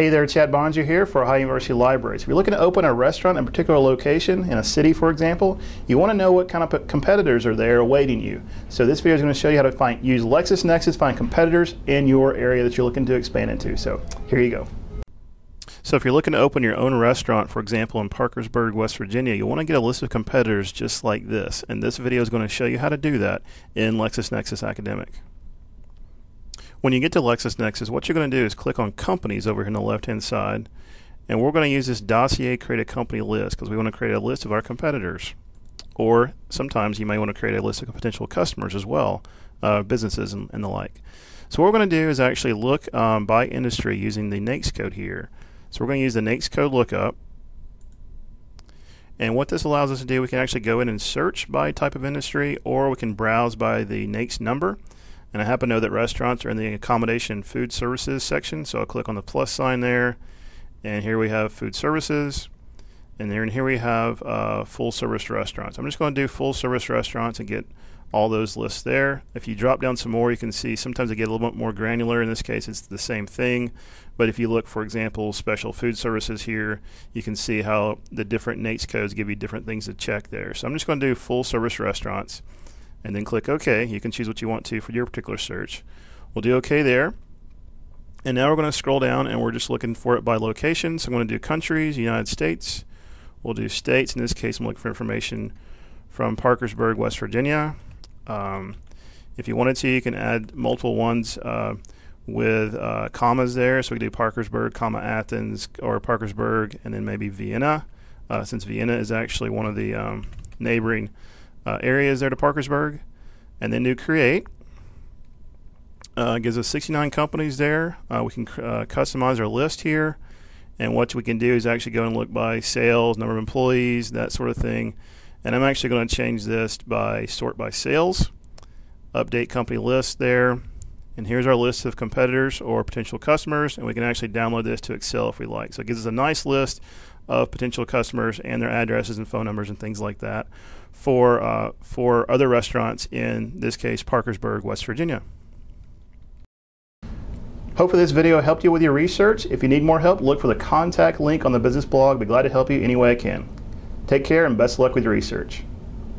Hey there, Chad Boeninger here for Ohio University Libraries. If you're looking to open a restaurant in a particular location, in a city for example, you want to know what kind of competitors are there awaiting you. So this video is going to show you how to find use LexisNexis, find competitors in your area that you're looking to expand into. So here you go. So if you're looking to open your own restaurant, for example, in Parkersburg, West Virginia, you'll want to get a list of competitors just like this. And this video is going to show you how to do that in LexisNexis Academic. When you get to LexisNexis, what you're going to do is click on Companies over here on the left-hand side, and we're going to use this dossier create a company list because we want to create a list of our competitors. Or sometimes you may want to create a list of potential customers as well, uh, businesses and, and, the like. So what we're going to do is actually look um, by industry using the NAICS code here. So we're going to use the NAICS code lookup. And what this allows us to do, we can actually go in and search by type of industry, or we can browse by the NAICS number. And I happen to know that restaurants are in the accommodation food services section, so I'll click on the plus sign there. And here we have food services. And then here we have uh, full service restaurants. I'm just going to do full service restaurants and get all those lists there. If you drop down some more, you can see sometimes they get a little bit more granular. In this case, it's the same thing. But if you look, for example, special food services here, you can see how the different NAICS codes give you different things to check there. So I'm just going to do full service restaurants and then click OK. You can choose what you want to for your particular search. We'll do OK there. And now we're going to scroll down and we're just looking for it by location. So I'm going to do countries, United States. We'll do states. In this case, I'm looking for information from Parkersburg, West Virginia. Um, if you wanted to, you can add multiple ones uh, with uh, commas there. So we do Parkersburg, comma Athens, or Parkersburg, and then maybe Vienna, uh, since Vienna is actually one of the um, neighboring uh, areas there to Parkersburg, and then do create. Uh, gives us 69 companies there. Uh, we can uh, customize our list here, and what we can do is actually go and look by sales, number of employees, that sort of thing. And I'm actually going to change this by sort by sales, update company list there, and here's our list of competitors or potential customers, and we can actually download this to Excel if we like. So it gives us a nice list of potential customers and their addresses and phone numbers and things like that for uh, for other restaurants in this case Parkersburg, West Virginia. Hopefully this video helped you with your research. If you need more help, look for the contact link on the business blog. Be glad to help you any way I can. Take care and best luck with your research.